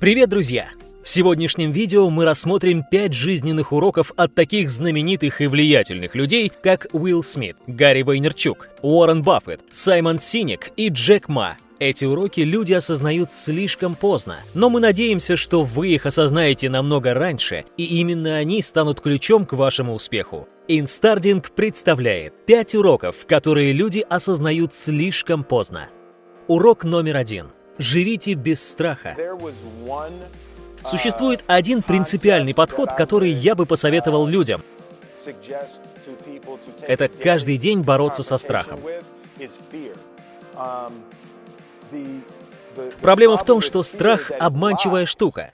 Привет, друзья! В сегодняшнем видео мы рассмотрим 5 жизненных уроков от таких знаменитых и влиятельных людей, как Уилл Смит, Гарри Вейнерчук, Уоррен Баффет, Саймон Синик и Джек Ма. Эти уроки люди осознают слишком поздно, но мы надеемся, что вы их осознаете намного раньше, и именно они станут ключом к вашему успеху. Инстардинг представляет 5 уроков, которые люди осознают слишком поздно. Урок номер один – Живите без страха. Существует один принципиальный подход, который я бы посоветовал людям. Это каждый день бороться со страхом. Проблема в том, что страх — обманчивая штука.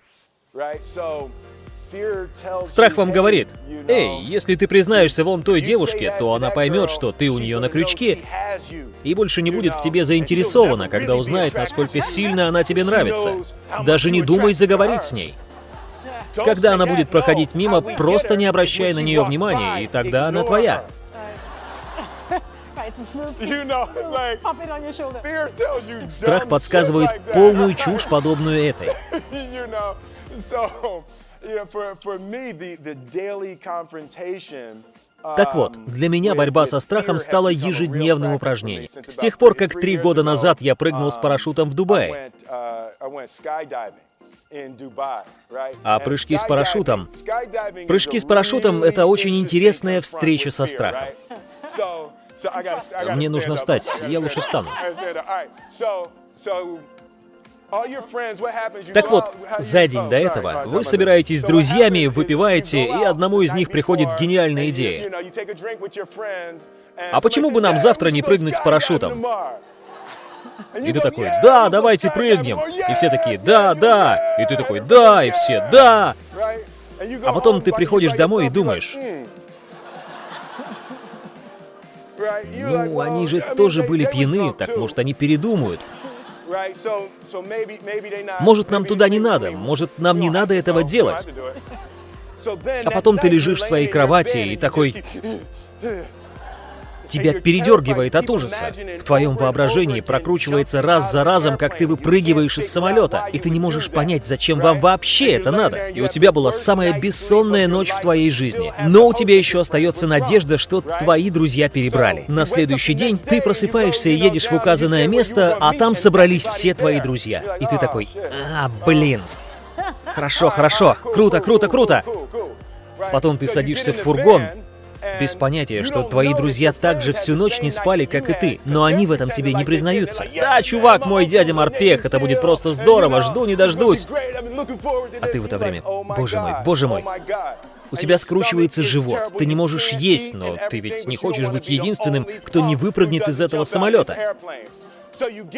Страх вам говорит, «Эй, если ты признаешься вон той девушке, то она поймет, что ты у нее на крючке, и больше не будет в тебе заинтересована, когда узнает, насколько сильно она тебе нравится. Даже не думай заговорить с ней». Когда она будет проходить мимо, просто не обращай на нее внимания, и тогда она твоя. Страх подсказывает полную чушь, подобную этой. Так вот, um, для меня борьба со страхом стала ежедневным упражнением. С тех пор, как три года назад я прыгнул с um, парашютом в Дубае. Uh, а прыжки с парашютом? Прыжки с парашютом — это очень интересная встреча со страхом. Мне нужно встать, я лучше встану. Так вот, за день до этого вы собираетесь с друзьями, выпиваете, и одному из них приходит гениальная идея. А почему бы нам завтра не прыгнуть с парашютом? И ты такой, да, давайте прыгнем. И все такие, да, да. И ты такой, да, и все, да. А потом ты приходишь домой и думаешь, ну, они же тоже были пьяны, так может они передумают. Может, нам туда не надо, может, нам не надо этого делать. А потом ты лежишь в своей кровати и такой... Тебя передергивает от ужаса. В твоем воображении прокручивается раз за разом, как ты выпрыгиваешь из самолета, и ты не можешь понять, зачем вам вообще это надо. И у тебя была самая бессонная ночь в твоей жизни. Но у тебя еще остается надежда, что твои друзья перебрали. На следующий день ты просыпаешься и едешь в указанное место, а там собрались все твои друзья. И ты такой, а, блин. Хорошо, хорошо, круто, круто, круто. Потом ты садишься в фургон, без понятия, что твои друзья также всю ночь не спали, как и ты, но они в этом тебе не признаются. Да, чувак, мой дядя Морпех, это будет просто здорово, жду не дождусь. А ты в это время, боже мой, боже мой, у тебя скручивается живот, ты не можешь есть, но ты ведь не хочешь быть единственным, кто не выпрыгнет из этого самолета.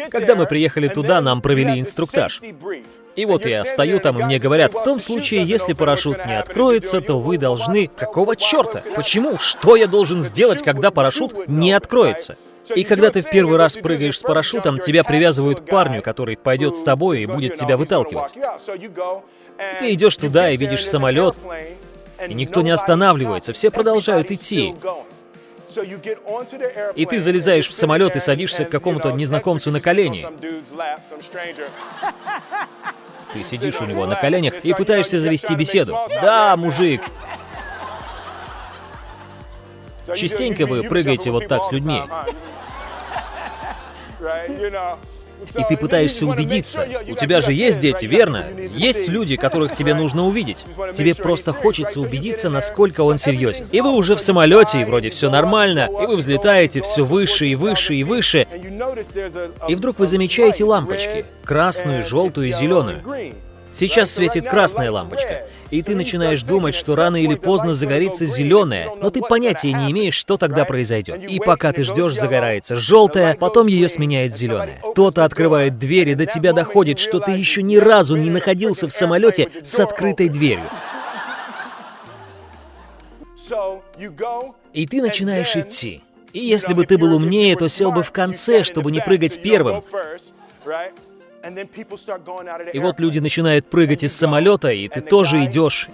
Когда мы приехали туда, нам провели инструктаж. И вот я стою там, и мне говорят, в том случае, если парашют не откроется, то вы должны... Какого черта? Почему? Что я должен сделать, когда парашют не откроется? И когда ты в первый раз прыгаешь с парашютом, тебя привязывают к парню, который пойдет с тобой и будет тебя выталкивать. Ты идешь туда и видишь самолет, и никто не останавливается, все продолжают идти. И ты залезаешь в самолет и садишься к какому-то незнакомцу на колени. Ты сидишь у него на коленях и пытаешься завести беседу. Да, мужик. Частенько вы прыгаете вот так с людьми. И ты пытаешься убедиться. У тебя же есть дети, верно? Есть люди, которых тебе нужно увидеть. Тебе просто хочется убедиться, насколько он серьезен. И вы уже в самолете, и вроде все нормально, и вы взлетаете все выше и выше и выше. И вдруг вы замечаете лампочки. Красную, желтую и зеленую. Сейчас светит красная лампочка, и ты начинаешь думать, что рано или поздно загорится зеленая, но ты понятия не имеешь, что тогда произойдет. И пока ты ждешь, загорается желтая, потом ее сменяет зеленая. Кто-то открывает дверь, и до тебя доходит, что ты еще ни разу не находился в самолете с открытой дверью. И ты начинаешь идти. И если бы ты был умнее, то сел бы в конце, чтобы не прыгать первым. И вот люди начинают прыгать из самолета, и ты тоже идешь.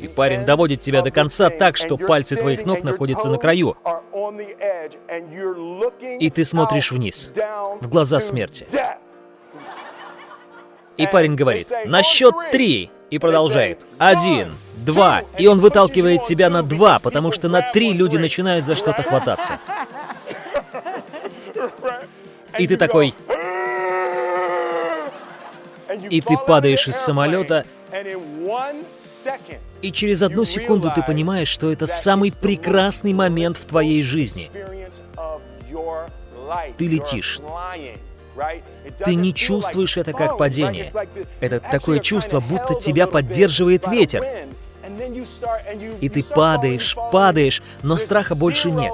И парень доводит тебя до конца так, что пальцы твоих ног находятся на краю. И ты смотришь вниз, в глаза смерти. И парень говорит, на счет три, и продолжает. Один, два, и он выталкивает тебя на два, потому что на три люди начинают за что-то хвататься. И ты такой... И ты падаешь из самолета, и через одну секунду ты понимаешь, что это самый прекрасный момент в твоей жизни. Ты летишь. Ты не чувствуешь это как падение. Это такое чувство, будто тебя поддерживает ветер. И ты падаешь, падаешь, но страха больше нет.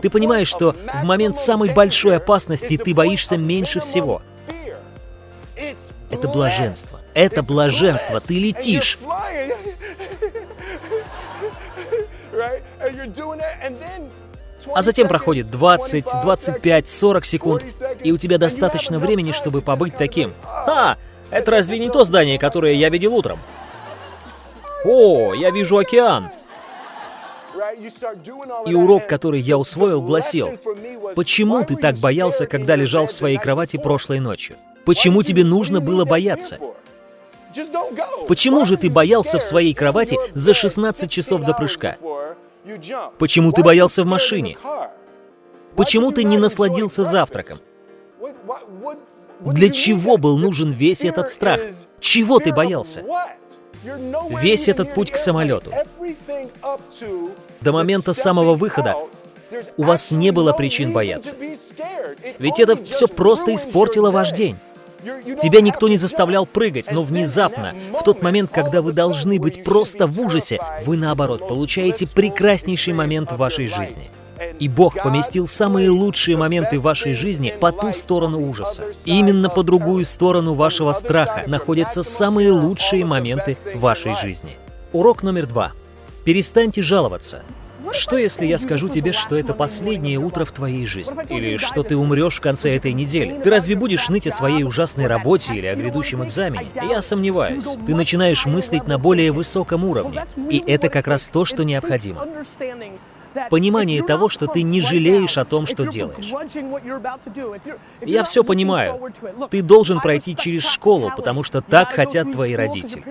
Ты понимаешь, что в момент самой большой опасности ты боишься меньше всего. Это блаженство. Это блаженство. Ты летишь. А затем проходит 20, 25, 40 секунд, и у тебя достаточно времени, чтобы побыть таким. А, это разве не то здание, которое я видел утром? О, я вижу океан. И урок, который я усвоил, гласил, почему ты так боялся, когда лежал в своей кровати прошлой ночью? Почему тебе нужно было бояться? Почему же ты боялся в своей кровати за 16 часов до прыжка? Почему ты боялся в машине? Почему ты не насладился завтраком? Для чего был нужен весь этот страх? Чего ты боялся? Весь этот путь к самолету. До момента самого выхода у вас не было причин бояться. Ведь это все просто испортило ваш день. Тебя никто не заставлял прыгать, но внезапно, в тот момент, когда вы должны быть просто в ужасе, вы наоборот получаете прекраснейший момент в вашей жизни. И Бог поместил самые лучшие моменты вашей жизни по ту сторону ужаса. Именно по другую сторону вашего страха находятся самые лучшие моменты вашей жизни. Урок номер два. Перестаньте жаловаться. Что если я скажу тебе, что это последнее утро в твоей жизни? Или что ты умрешь в конце этой недели? Ты разве будешь ныть о своей ужасной работе или о грядущем экзамене? Я сомневаюсь. Ты начинаешь мыслить на более высоком уровне. И это как раз то, что необходимо. Понимание того, что ты не жалеешь о том, что делаешь. Я все понимаю. Ты должен пройти через школу, потому что так хотят твои родители.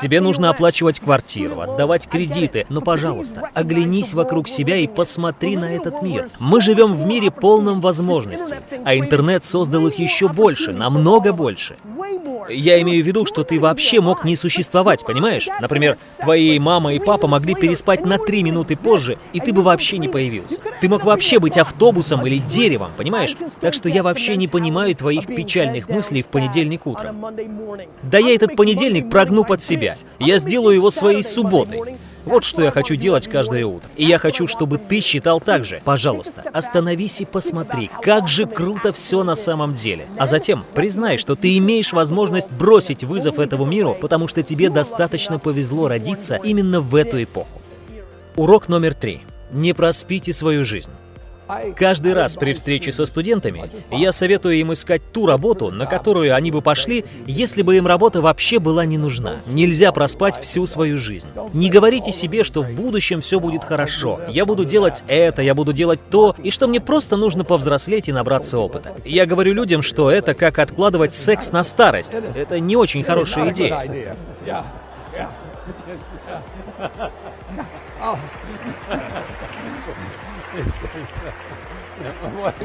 Тебе нужно оплачивать квартиру, отдавать кредиты, но, пожалуйста, оглянись вокруг себя и посмотри на этот мир. Мы живем в мире полном возможностей, а интернет создал их еще больше, намного больше. Я имею в виду, что ты вообще мог не существовать, понимаешь? Например, твои мама и папа могли переспать на три минуты позже, и ты бы вообще не появился. Ты мог вообще быть автобусом или деревом, понимаешь? Так что я вообще не понимаю твоих печальных мыслей в понедельник утром. Да я этот понедельник прогну под себя. Я сделаю его своей субботой. Вот что я хочу делать каждое утро. И я хочу, чтобы ты считал так же. Пожалуйста, остановись и посмотри, как же круто все на самом деле. А затем признай, что ты имеешь возможность бросить вызов этому миру, потому что тебе достаточно повезло родиться именно в эту эпоху. Урок номер три. Не проспите свою жизнь. Каждый раз при встрече со студентами я советую им искать ту работу, на которую они бы пошли, если бы им работа вообще была не нужна. Нельзя проспать всю свою жизнь. Не говорите себе, что в будущем все будет хорошо. Я буду делать это, я буду делать то, и что мне просто нужно повзрослеть и набраться опыта. Я говорю людям, что это как откладывать секс на старость. Это не очень хорошая идея.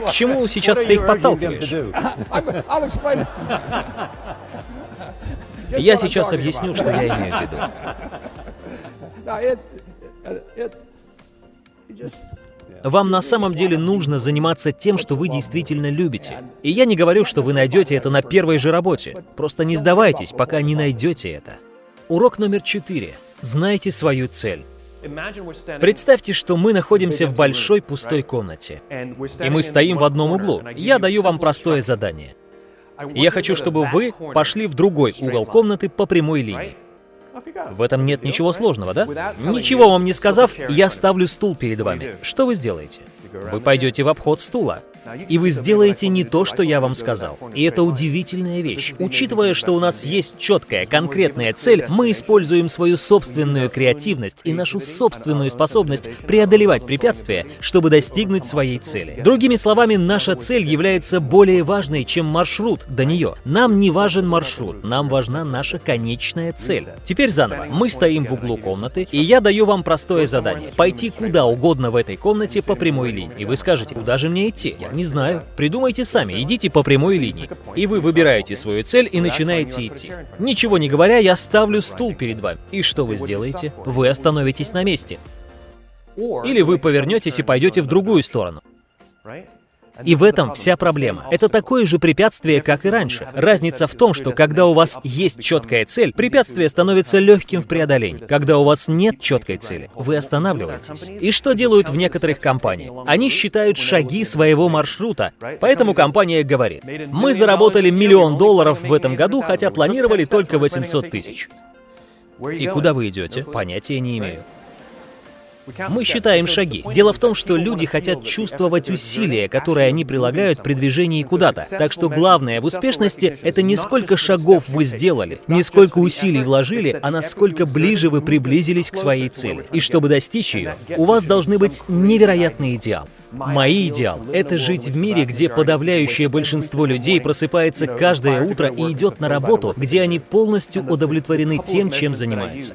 К чему сейчас ты их подталкиваешь? Я сейчас объясню, что я имею в виду. Вам на самом деле нужно заниматься тем, что вы действительно любите. И я не говорю, что вы найдете это на первой же работе. Просто не сдавайтесь, пока не найдете это. Урок номер четыре. Знайте свою цель. Представьте, что мы находимся в большой пустой комнате, и мы стоим в одном углу. Я даю вам простое задание. Я хочу, чтобы вы пошли в другой угол комнаты по прямой линии. В этом нет ничего сложного, да? Ничего вам не сказав, я ставлю стул перед вами. Что вы сделаете? Вы пойдете в обход стула. И вы сделаете не то, что я вам сказал. И это удивительная вещь. Учитывая, что у нас есть четкая, конкретная цель, мы используем свою собственную креативность и нашу собственную способность преодолевать препятствия, чтобы достигнуть своей цели. Другими словами, наша цель является более важной, чем маршрут до нее. Нам не важен маршрут, нам важна наша конечная цель. Теперь заново. Мы стоим в углу комнаты, и я даю вам простое задание. Пойти куда угодно в этой комнате по прямой линии. И вы скажете, куда же мне идти? Я не знаю. Придумайте сами, идите по прямой линии. И вы выбираете свою цель и начинаете идти. Ничего не говоря, я ставлю стул перед вами. И что вы сделаете? Вы остановитесь на месте. Или вы повернетесь и пойдете в другую сторону. И в этом вся проблема. Это такое же препятствие, как и раньше. Разница в том, что когда у вас есть четкая цель, препятствие становится легким в преодолении. Когда у вас нет четкой цели, вы останавливаетесь. И что делают в некоторых компаниях? Они считают шаги своего маршрута. Поэтому компания говорит, мы заработали миллион долларов в этом году, хотя планировали только 800 тысяч. И куда вы идете? Понятия не имею. Мы считаем шаги. Дело в том, что люди хотят чувствовать усилия, которые они прилагают при движении куда-то. Так что главное в успешности — это не сколько шагов вы сделали, не сколько усилий вложили, а насколько ближе вы приблизились к своей цели. И чтобы достичь ее, у вас должны быть невероятные идеалы. Мои идеал — это жить в мире, где подавляющее большинство людей просыпается каждое утро и идет на работу, где они полностью удовлетворены тем, чем занимаются.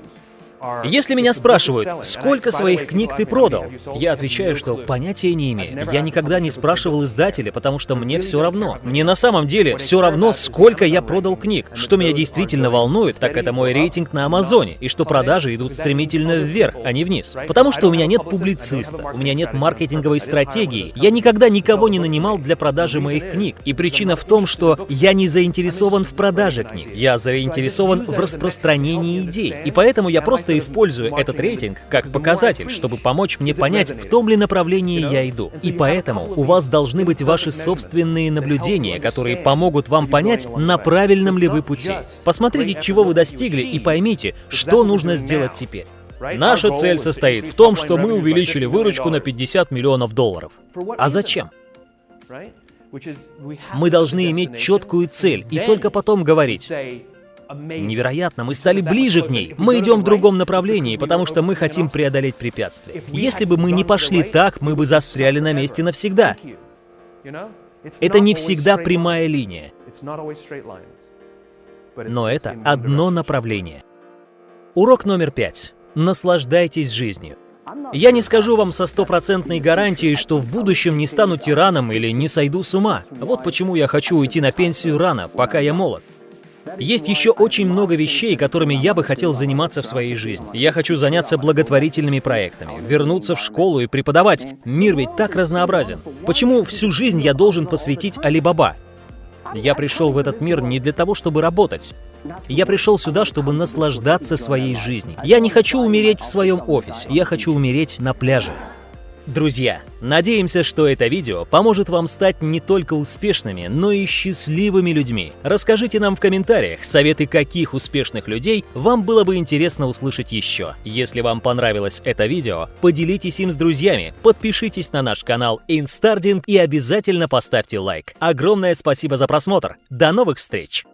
Если меня спрашивают, сколько своих книг ты продал, я отвечаю, что понятия не имею. Я никогда не спрашивал издателя, потому что мне все равно. Мне на самом деле все равно, сколько я продал книг. Что меня действительно волнует, так это мой рейтинг на Амазоне, и что продажи идут стремительно вверх, а не вниз. Потому что у меня нет публициста, у меня нет маркетинговой стратегии. Я никогда никого не нанимал для продажи моих книг. И причина в том, что я не заинтересован в продаже книг. Я заинтересован в распространении идей. И поэтому я просто просто использую этот рейтинг как показатель, чтобы помочь мне понять, в том ли направлении я иду. И поэтому у вас должны быть ваши собственные наблюдения, которые помогут вам понять, на правильном ли вы пути. Посмотрите, чего вы достигли, и поймите, что нужно сделать теперь. Наша цель состоит в том, что мы увеличили выручку на 50 миллионов долларов. А зачем? Мы должны иметь четкую цель и только потом говорить, Невероятно, мы стали ближе к ней. Мы идем в другом направлении, потому что мы хотим преодолеть препятствия. Если бы мы не пошли так, мы бы застряли на месте навсегда. Это не всегда прямая линия. Но это одно направление. Урок номер пять. Наслаждайтесь жизнью. Я не скажу вам со стопроцентной гарантией, что в будущем не стану тираном или не сойду с ума. Вот почему я хочу уйти на пенсию рано, пока я молод. Есть еще очень много вещей, которыми я бы хотел заниматься в своей жизни. Я хочу заняться благотворительными проектами, вернуться в школу и преподавать. Мир ведь так разнообразен. Почему всю жизнь я должен посвятить Алибаба? Я пришел в этот мир не для того, чтобы работать. Я пришел сюда, чтобы наслаждаться своей жизнью. Я не хочу умереть в своем офисе, я хочу умереть на пляже. Друзья, надеемся, что это видео поможет вам стать не только успешными, но и счастливыми людьми. Расскажите нам в комментариях, советы каких успешных людей вам было бы интересно услышать еще. Если вам понравилось это видео, поделитесь им с друзьями, подпишитесь на наш канал Instarding и обязательно поставьте лайк. Огромное спасибо за просмотр. До новых встреч!